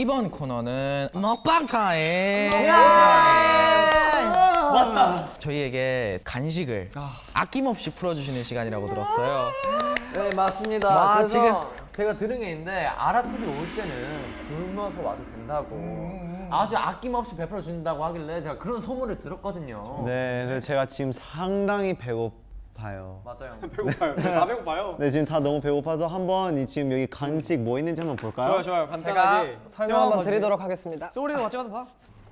이번 코너는 먹방 타임. 저희에게 간식을 아낌없이 풀어주시는 시간이라고 들었어요. 네 맞습니다. 와, 그래서 지금- 제가 들은 게 있는데 아라TV 올 때는 굶어서 와도 된다고 아주 아낌없이 베풀어 준다고 하길래 제가 그런 소문을 들었거든요. 네, 그래서 제가 지금 상당히 배고 파요. 맞아요. 배고파요. 다 배고파요. 네, 지금 다 너무 배고파서 한번 이 지금 여기 간식 뭐 있는지 한번 볼까요? 좋아요, 좋아요. 간단하게. 설명 한번 드리도록 하겠습니다. 소리도 같이 가서 봐.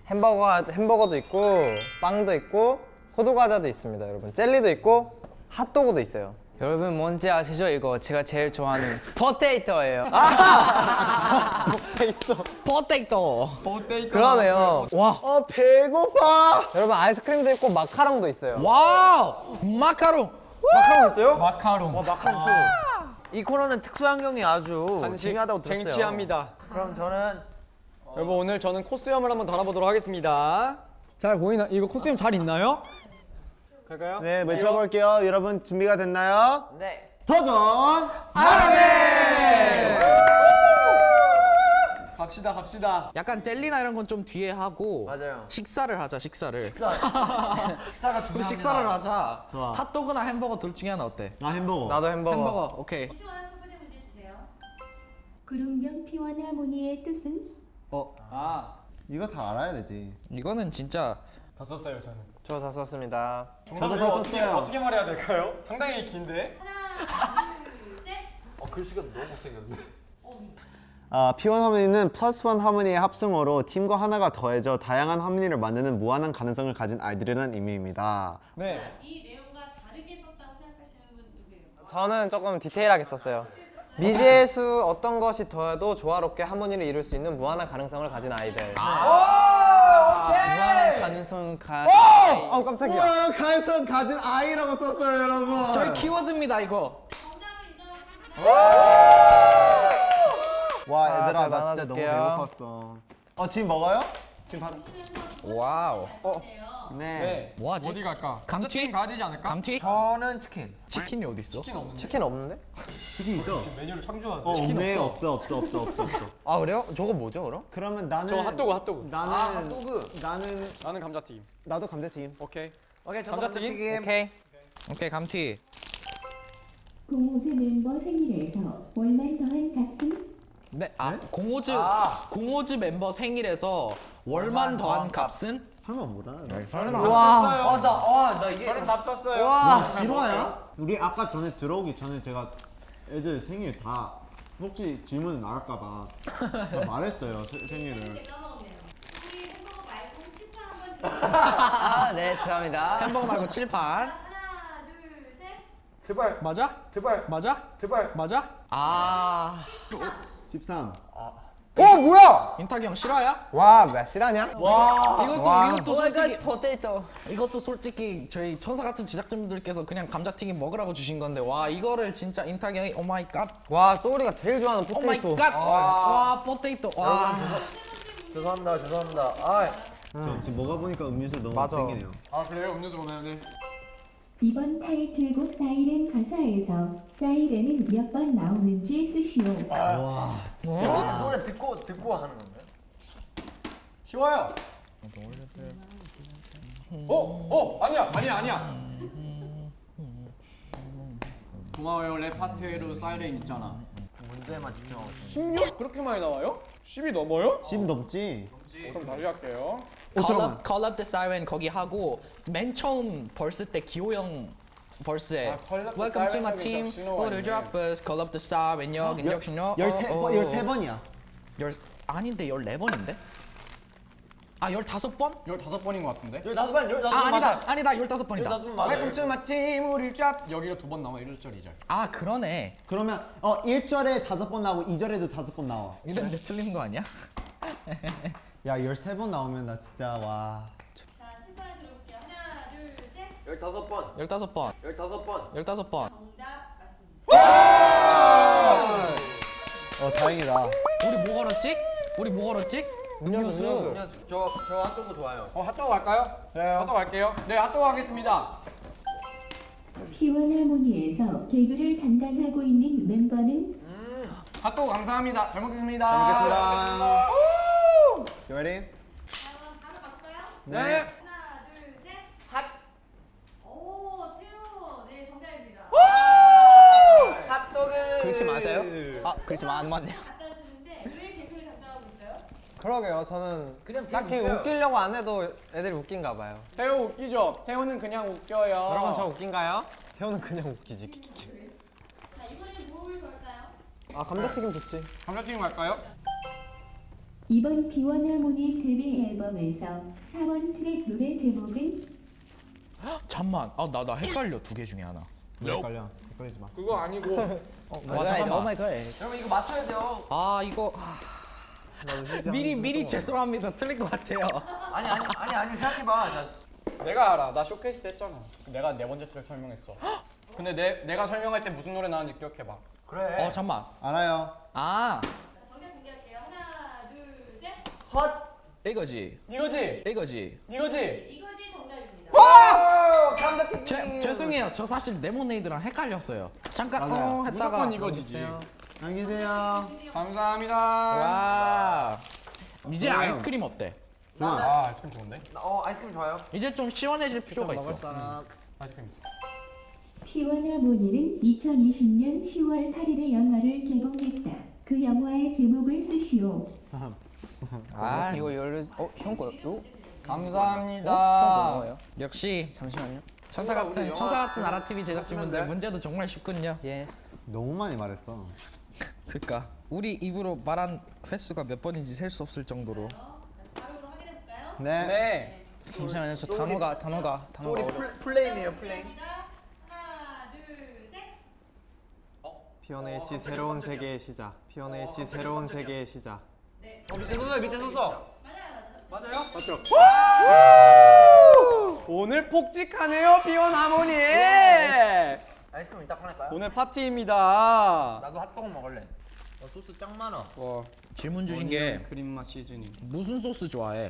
햄버거 햄버거도 있고 빵도 있고 호두 과자도 있습니다, 여러분. 젤리도 있고 핫도그도 있어요. 여러분 뭔지 아시죠? 이거 제가 제일 좋아하는 potato예요. potato. 그러네요. 와, 아, 배고파. 여러분 아이스크림도 있고 마카롱도 있어요. wow 마카롱. 마카롱 있어요? 마카롱. 이 코너는 특수 환경이 아주 중요하다고 들었어요. 쟁취합니다. 그럼 저는 여러분 오늘 저는 코스염을 한번 달아보도록 하겠습니다. 잘 보이나? 이거 코스염 잘 있나요? 갈까요? 네, 외쳐볼게요. 여러분 준비가 됐나요? 네. 도전! 갑시다, 갑시다. 약간 젤리나 이런 건 좀 뒤에 하고 맞아요. 식사를 하자 식사를. 식사가 우리 중요합니다. 식사를 하자. 좋아. 핫도그나 햄버거 둘 중에 하나 어때? 나 햄버거. 나도 햄버거. 햄버거 오케이. 시원 첫 번째 문제 주세요. 구름병 피원 하모니의 뜻은? 아, 이거 다 알아야 되지. 이거는 진짜 다 썼어요, 저는. 저 다 썼습니다. 저도 다 어떻게, 썼어요. 어떻게 말해야 될까요? 상당히 긴데. 하나, 둘, 셋. 어, 글씨가 너무 못생겼네. 아, P1 하모니는 플러스 원 하모니의 합성어로 팀과 하나가 더해져 다양한 하모니를 만드는 무한한 가능성을 가진 아이들이라는 의미입니다. 네. 이 내용과 다르게 썼다고 생각하시는 분 누구예요? 저는 조금 디테일하게 썼어요. 미지의 수 어떤 것이 더해도 조화롭게 하모니를 이룰 수 있는 무한한 가능성을 가진 아이들. 무한한 가능성은 가. 아우 깜짝이야. 우와, 가능성 가진 아이라고 썼어요, 여러분. 저희 키워드입니다 이거. 와, 자, 얘들아, 나 진짜 너무. 배고팠어. 어, 지금 먹어요? 지금 받았어. wow. 네. 네. 뭐하지? 어디 갈까? 감튀? 가야 되지 않을까? 감튀? 저는 치킨. 치킨이 어디 있어? 치킨 없는데. 치킨 없는데? 치킨 있어. 메뉴를 참조하세요. 어, 없네. 없어, 없어, 없어, 없어, 없어. 아 그래요? 저거 뭐죠 그럼? 그러면 나는 저 핫도그, 핫도그. 나는 아, 핫도그. 나는 나는 감자튀김. 나도 감자튀김. 오케이. 오케이, 저도 감자튀김? 감자튀김. 오케이. 오케이 감튀. 공호즈 멤버 생일에서 월만 더한 값은? 네, 아 공호즈 아. 공호즈 멤버 생일에서 월만 더한 값은? 설마 뭐라? 와, 아, 나, 와, 나 이게. 저는 답 썼어요. 와, 실화야? 우리 아까 전에 들어오기 전에 제가 애들 생일 다 혹시 질문 나올까봐 다 말했어요 세- 생일을. 까먹었네요. 우리 햄버거 말고 칠판 한번 아, 네, 죄송합니다. 햄버거 말고 칠판. 하나, 둘, 셋. 제발, 맞아? 제발, 맞아? 제발. 맞아? 아 13. 어 뭐야? 인탁이 형 실화야? 와 몇 실화냐? 이것도 와. 이것도 솔직히 potato. 이것도 솔직히 저희 천사 같은 제작진분들께서 그냥 감자튀김 먹으라고 주신 건데 와 이거를 진짜 인탁이 형이 oh my God. 와 소울이가 제일 좋아하는 oh my potato. God. 와 potato. 와. 죄송합니다, 죄송합니다. 아, 저 지금 먹어보니까 음료수 너무 맞아. 땡기네요. 아, 그래요? 음료수 오나요? 네. 이번 타이틀곡 사이렌 가사에서 사이렌은 몇 번 나오는지 쓰시오. 노래, 노래 듣고, 듣고 하는 건가요? 쉬워요. 어, 어, 아니야, 아니야, 아니야. 고마워요. 랩 파트로 사이렌 있잖아. 문제만 집중하고. 16 그렇게 많이 나와요? 10이 넘어요? 10 넘지? 그럼 다시 할게요. 오, Call up, call up the siren 거기 하고 맨 처음 벌스 때 기호 형 벌스에 아, Welcome to my team, all the 있네. droppers, call up the siren, 역, 인적신 역. 13번, 13번이야. 열 아닌데 14번인데? 아 15번? 15번인 것 같은데? 15번, 15번. 아 아니다 아니다 15번이다 15번 맞아요. Welcome to my team, 우리 짭. 여기가 두 번 나와, 1절, 2절. 아 그러네 그러면 어 1절에 5번 나오고 2절에도 5번 나와. 이랬는데 틀린 거 아니야? 야, 13번 나오면 나 진짜 와. 자, 칠판에 들어볼게요. 하나, 둘, 셋. 15번, 15번 15번. 15번 정답 맞습니다. 어, 다행이다. 우리 뭐 걸었지? 우리 뭐 걸었지? 음료수. 음료수. 음료수. 저, 저 핫도그 좋아요. 어, 핫도그 갈까요? 네. 핫도그 갈게요. 네, 핫도그 하겠습니다. 키원 하모니에서 개그를 담당하고 있는 멤버는 음. 핫도그 감사합니다. 잘 먹겠습니다. 잘 먹겠습니다. 기원이. 그럼 가서 갈까요? 네. 네. 그리스 맞아요? 아, 그리스 안 맞네요. 그러게요. 저는 그냥 딱히 웃기려고 안 해도 애들이 웃긴가 봐요. 태호 웃기죠? 태호는 그냥 웃겨요. 여러분 저 웃긴가요? 태호는 그냥 웃기지. 자, 이번엔 뭘 걸까요? 아 감자튀김 좋지. 감자튀김 갈까요? 이번 P1Harmony 데뷔 앨범에서 4번 트랙 노래 제목은 잠만. 아 나 나 헷갈려 두 개 중에 하나. 헷갈려. 헷갈리지 마. 그거 아니고 와 잠깐만. my God. 여러분 이거 맞춰야 돼요. 아 이거 아, 미리 미리 죄송합니다. 틀릴 것 같아요. 아니 아니 아니 아니 생각해봐. 나 내가 알아. 나 쇼케이스 때 했잖아. 내가 네 번째 트랙 설명했어. 근데 내 내가 설명할 때 무슨 노래 나왔는지 기억해봐. 그래. 어 잠만. 알아요. 아 자, 정답 공개할게요. 하나, 둘, 셋. 헛. 이거지. 이거지? 이거지. 이거지? 이거지 정답입니다. 오 감자튀김. 죄, 죄송해요. 저 사실 레모네이드랑 헷갈렸어요. 잠깐 맞아요. 어 했다가 무조건 이거지지. 안녕히세요. 감사합니다. 와. 이제 아이스크림 어때? 아, 아이스크림 좋은데? 어 아이스크림 좋아요. 이제 좀 시원해질 필요가 있어. 사람. 아이스크림 있어. 피원 하모니는 2020년 10월 8일에 영화를 개봉했다. 그 영화의 제목을 쓰시오. 아 이거 열려. 어 형 거 요? 감사합니다. 형 뭐예요? 역시 잠시만요. 천사 같은 천사 같은 아라 TV 제작진분들 문제도 정말 쉽군요. 예스. 너무 많이 말했어. 그러니까 우리 입으로 말한 횟수가 몇 번인지 셀 수 없을 정도로. 바로 그럼 확인해 볼까요? 네. 네. 잠시만요. 저 단어가 단어가 단어가. 우리 플 플레임이에요 플레임. 하나, 둘, 셋. P1H 새로운 세계의 시작. P1H 새로운 세계의 시작. 어 밑에 서서 밑에 서서. 맞아요, 맞아요. 맞아요? 오늘 폭직하네요, 비원 하모니. 아이스크림 이따 꺼낼까요? 오늘 파티입니다. 나도 핫도그 먹을래. 어, 소스 짱 많아. 와, 질문 주신 게 그린 맛 시즈닝. 무슨 소스 좋아해?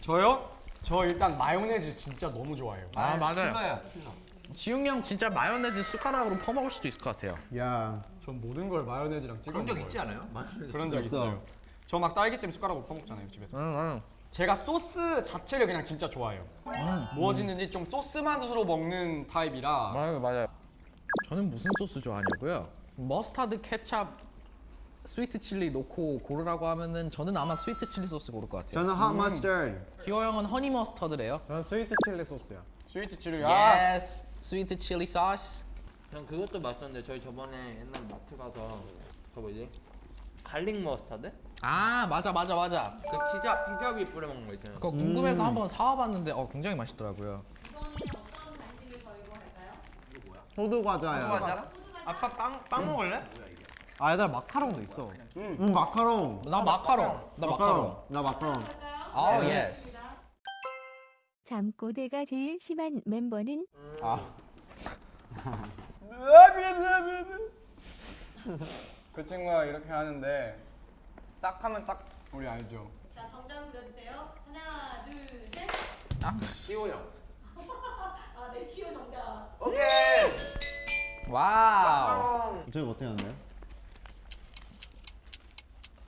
저요? 저 일단 마요네즈 진짜 너무 좋아해요. 아 맞아요. 킬러야. 지웅 형 진짜 마요네즈 숟가락으로 퍼먹을 수도 있을 것 같아요. 야. 전 모든 걸 마요네즈랑 찍어 그런 적. 있지 않아요? 그런 적 있어. 있어요. 저 막 딸기잼 숟가락으로 퍼먹잖아요 집에서. 응, 응. 제가 소스 자체를 그냥 진짜 좋아해요. 뭐 짓는지 좀 소스 맛으로 먹는 타입이라. 맞아요, 맞아요. 저는 무슨 소스 좋아하냐고요? 머스타드, 케찹, 스위트 칠리 놓고 고르라고 하면은 저는 아마 스위트 칠리 소스 고를 것 같아요. 저는 hot mustard. 기호 형은 허니 머스터드래요. 저는 스위트 칠리 소스요. 스위트 칠리. 아, Yes, 스위트 칠리 소스. 전 그것도 맛있었는데 저희 저번에 옛날 마트 가서 저 뭐지 갈릭 머스타드? 아 맞아 맞아 맞아. 그 피자 피자 위에 뿌려 먹는 거 있잖아요. 그거 궁금해서 한번 사와봤는데 어 굉장히 맛있더라고요. 호두 과자야. 맞아? 아빠 빵, 빵 먹을래? 아 얘들아 마카롱도 있어. 음 마카롱. 나 마카롱. 나 마카롱. 나 마카롱. 아 yes. 잠꼬대가 제일 심한 멤버는 그 친구가 이렇게 하는데 딱 하면 딱 우리 알죠. 자, 정답 불러주세요. 하나, 둘, 셋. 기호 형. 오케이. 와우. 저희 어떻게 하는데?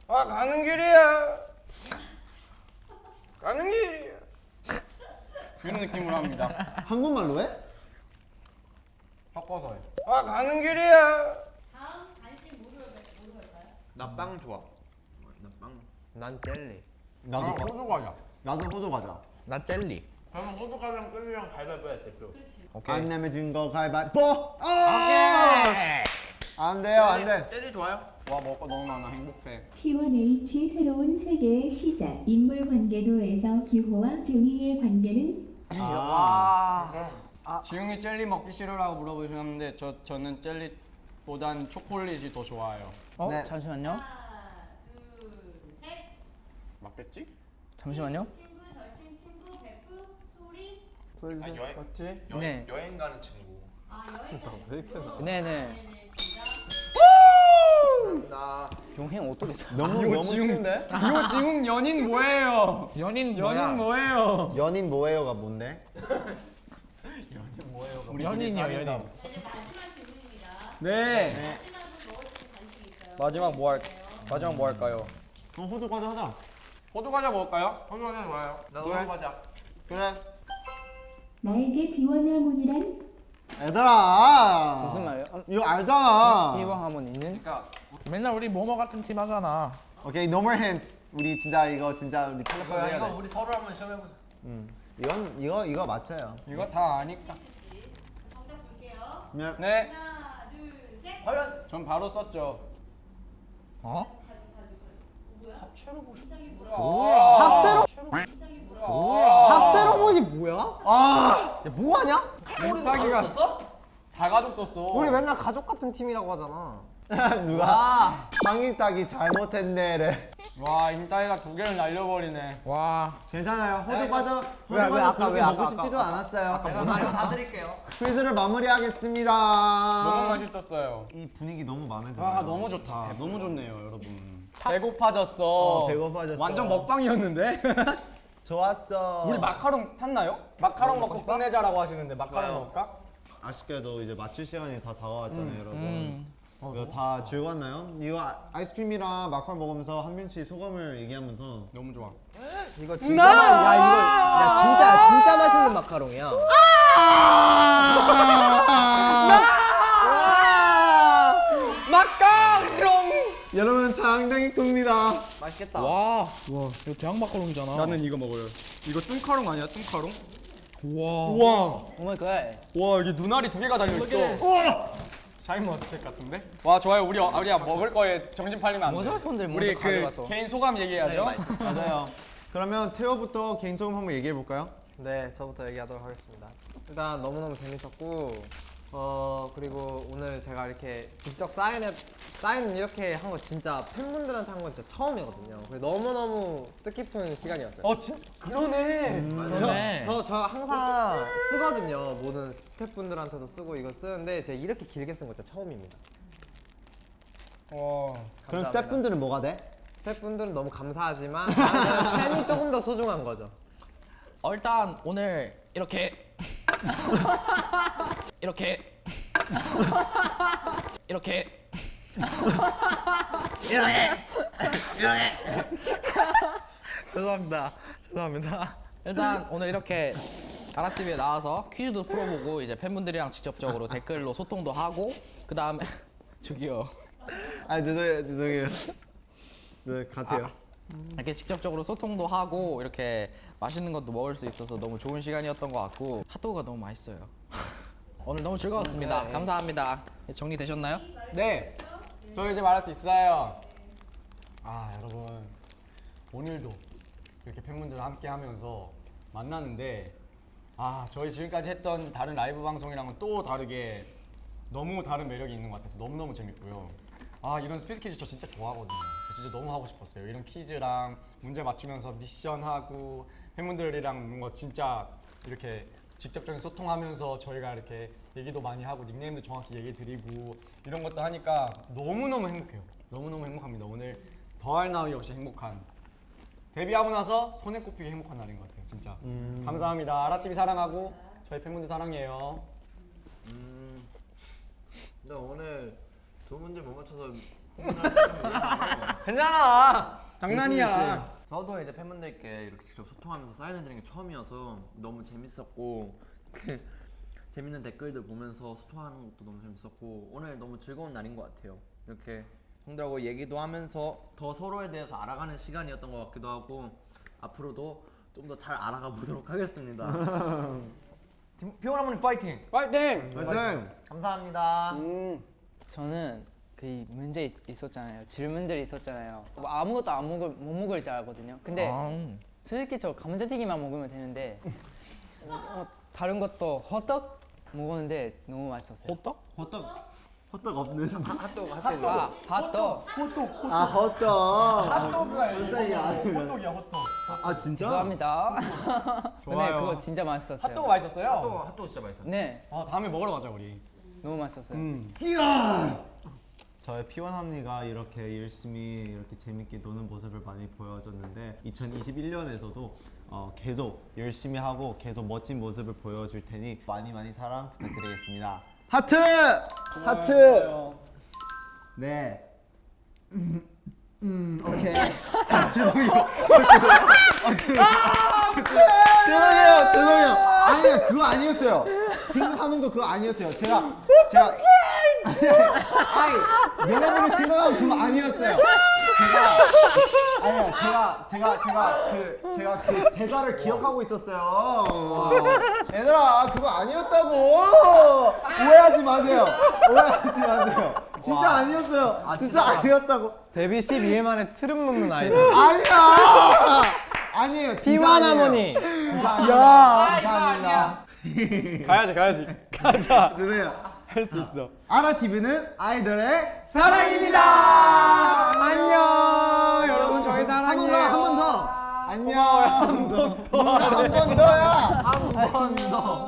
아 가는 길이야. 가는 길이야. 이런 느낌으로 합니다. 한국말로 해? 섞어서 해. 아 가는 길이야. 다음 간식 뭐로 뭐로 할까요? 나 빵 좋아. 나 빵. 난 젤리. 나도 아, 호두 과자. 나도 호두 과자. 나 젤리. 그러면 호두 과자랑 끓이랑 가위바위보 해 대표. 오케이. 안 내면 진거 가위바위보. 아! 오케이. 안 돼요 안 돼. 젤리 좋아요? 와거 너무 많아 행복해. P1H 새로운 세계의 시작. 인물 관계도에서 기호와 종이의 관계는 아. 지웅이 젤리 먹기 싫어라고 물어보셨는데 저 저는 젤리보단 초콜릿이 더 좋아요. 어 네. 잠시만요. 하나, 둘, 셋. 맞겠지? 잠시만요. 친구, 친구, 소리. 아, 여행 맞지? 여행 네. 여행 가는 친구. 아, 여행 가는 네네. 네네. 나 용행 어떻게 사? 너무 너무 쉬운데? 이거 지금 연인 뭐예요? 연인 뭐야? 연인 뭐예요? 연인 뭐예요가 뭔데? 우리 연인이요 연인. 네, 질문입니다. 네. 있어요. 마지막 뭐 할? 마지막 뭐 할까요? 어 호두 과자 하자. 호두 과자 먹을까요? 호두 과자 좋아요. 나도 그래. 호두 과자. 그래. 나에게 비원 하모니란 얘들아. 무슨 말이야? 어, 이거 알잖아. 이번 하모니는 맨날 우리 모모 같은 팀 하잖아. 오케이, no more hints. 우리 진짜 이거 진짜 우리 야, 해야 이거 돼. 우리 서로 한번 시험해보자. 이건 이거 이거 맞춰요. 이거 다 아니까. 정답 볼게요. 네. 네, 하나, 둘, 셋. 과연 전 바로 썼죠. 어? 합체로 뭐야? 합체로 봇이 뭐야? 아, 야, 뭐 하냐? 인탁이가 다 가졌었어. 우리 맨날 가족 같은 팀이라고 하잖아. 누가 상인 따기 잘못했네래. 와, 인탁이가 두 개를 날려버리네. 와. 괜찮아요. 호두 과자 호두 과자 아까 그렇게 왜, 아까, 먹고 아까, 싶지도 아까. 않았어요. 이거 다 드릴게요. 퀴즈를 마무리하겠습니다. 너무 맛있었어요. 이 분위기 너무 마음에 들어요. 아, 너무 좋다. 너무 좋네요, 여러분. 배고파졌어. 어, 배고파졌어. 완전 먹방이었는데. 좋았어. 우리 마카롱 탔나요? 마카롱 먹고 끝내자라고 하시는데 마카롱 먹을까? 아쉽게도 이제 맞출 시간이 다 다가왔잖아요, 음. 여러분. 이거 다 즐거웠나요? 이거 아- 아이스크림이랑 마카롱 먹으면서 한 명씩 소감을 얘기하면서 너무 좋아. 이거 진짜 맛, 야 이거 야 진짜 진짜 맛있는 마카롱이야. 마카롱! 여러분 상당히 큽니다. 맛있겠다. 와. 와. 이거 대왕 마카롱이잖아. 나는 이거 먹어요. 이거 뚱카롱 아니야, 뚱카롱? 와. 우와. oh my god 와 여기 눈알이 두 개가 달려 있어. 우와. 샤인머스켓 같은데? 와 좋아요. 우리 어- 우리야 먹을 거에 정신 팔리면 안 돼. 모자 폰들 먼저 우리 그 가져가서. 개인 소감 얘기해야죠. 맞아요. 그러면 테오부터 개인 소감 한번 얘기해 볼까요? 네, 저부터 얘기하도록 하겠습니다. 일단 너무너무 재밌었고, 어, 그리고 오늘 제가 이렇게 직접 사인을, 사인 이렇게 한 거 진짜 팬분들한테 한 건 진짜 처음이거든요. 그래서 너무너무 뜻깊은 시간이었어요. 어 진, 그러네. 그러네. 저, 저 항상 쓰거든요. 모든 스태프분들한테도 쓰고 이거 쓰는데 제가 이렇게 길게 쓴 거 진짜 처음입니다. 와. 그럼 감사합니다. 스태프분들은 뭐가 돼? 스태프분들은 너무 감사하지만 팬이 조금 더 소중한 거죠. 어, 일단 오늘 이렇게 이렇게 이렇게 죄송합니다. 죄송합니다. 일단 오늘 이렇게 가라TV에 나와서 퀴즈도 풀어보고 이제 팬분들이랑 직접적으로 댓글로 소통도 하고 그 다음에 저기요 아 죄송해요 죄송해요. 저 같아요. 이렇게 직접적으로 소통도 하고 이렇게 맛있는 것도 먹을 수 있어서 너무 좋은 시간이었던 것 같고 핫도그가 너무 맛있어요. 오늘 너무 즐거웠습니다. 감사합니다. 정리되셨나요? 네. 저 이제 말할 수 있어요. 아 여러분 오늘도 이렇게 팬분들과 함께 하면서 만나는데 아 저희 지금까지 했던 다른 라이브 방송이랑은 또 다르게 너무 다른 매력이 있는 것 같아서 너무너무 재밌고요. 아 이런 스피드 퀴즈 저 진짜 좋아하거든요. 저 진짜 너무 하고 싶었어요. 이런 퀴즈랑 문제 맞추면서 미션하고 팬분들이랑 뭔가 진짜 이렇게 직접적인 소통하면서 저희가 이렇게 얘기도 많이 하고 닉네임도 정확히 얘기 드리고 이런 것도 하니까 너무너무 행복해요. 너무너무 행복합니다. 오늘 더할 나위 없이 행복한 데뷔하고 나서 손에 꼽히게 행복한 날인 것 같아요. 진짜 감사합니다. 아라TV 사랑하고 저희 팬분들 사랑해요. 음. 나 오늘 두 문제 못 맞춰서 괜찮아. 장난이야. 저도 이제 팬분들께 이렇게 직접 소통하면서 사인해드리는 게 처음이어서 너무 재밌었고 그 재밌는 댓글들 보면서 소통하는 것도 너무 재밌었고 오늘 너무 즐거운 날인 것 같아요. 이렇게 형들하고 얘기도 하면서 더 서로에 대해서 알아가는 시간이었던 것 같기도 하고 앞으로도 좀 더 잘 알아가 보도록 하겠습니다. 할머니 파이팅! 파이팅! 네. 감사합니다. 음. 저는 그 문제 있- 있었잖아요. 질문들이 있었잖아요. 뭐 아무것도 안 먹을 못 먹을 줄 알거든요. 근데 아, 솔직히 저 감자튀김만 먹으면 되는데 어, 다른 것도 호떡 먹었는데 너무 맛있었어요. 호떡? 호떡 호떡 없는. 핫도그 핫도그 아, 핫떡. 아 호떡. 핫도그가 깜짝이야. 호떡이야 호떡. 아 진짜? 죄송합니다. 근데. 그거 진짜 맛있었어요. 핫도그 맛있었어요? 핫도그 핫도그 진짜 맛있어. 네, 아 다음에 먹으러 가자 우리. 너무 맛있었어요. 음. 저의 피원합니가 이렇게 열심히 이렇게 재밌게 노는 모습을 많이 보여줬는데 2021년에서도 어, 계속 열심히 하고 계속 멋진 모습을 보여줄 테니 많이 많이 사랑 부탁드리겠습니다. 하트! 하트! 네. 음, 음 오케이. 죄송해요. 죄송해요. 아, 죄송해요. 죄송해요, 죄송해요. 아니요, 그거 아니었어요. 생각하는 거 그거 아니었어요. 제가 제가 아니, 아니 여러분이 생각하는 그거 아니었어요. 제가 아니요, 제가 제가 제가 그 제가 그 대사를 기억하고 있었어요. 얘들아, 그거 아니었다고. 오해하지 마세요. 오해하지 마세요. 진짜 아니었어요. 진짜 아니었다고. 데뷔 12일 만에 트름 놓는 아이돌. 아니야. 아니에요. 진짜 T1 아니에요. 하모니. 야, 감사합니다. 가야지 가야지 가자 드세요. 할 수 있어 아라 TV는 아이돌의 사랑입니다. 안녕. 여러분 저희 사랑해요. 한 번 더, 한번 더. 안녕. 한 번 더. 한 번 더야. 한 번 더.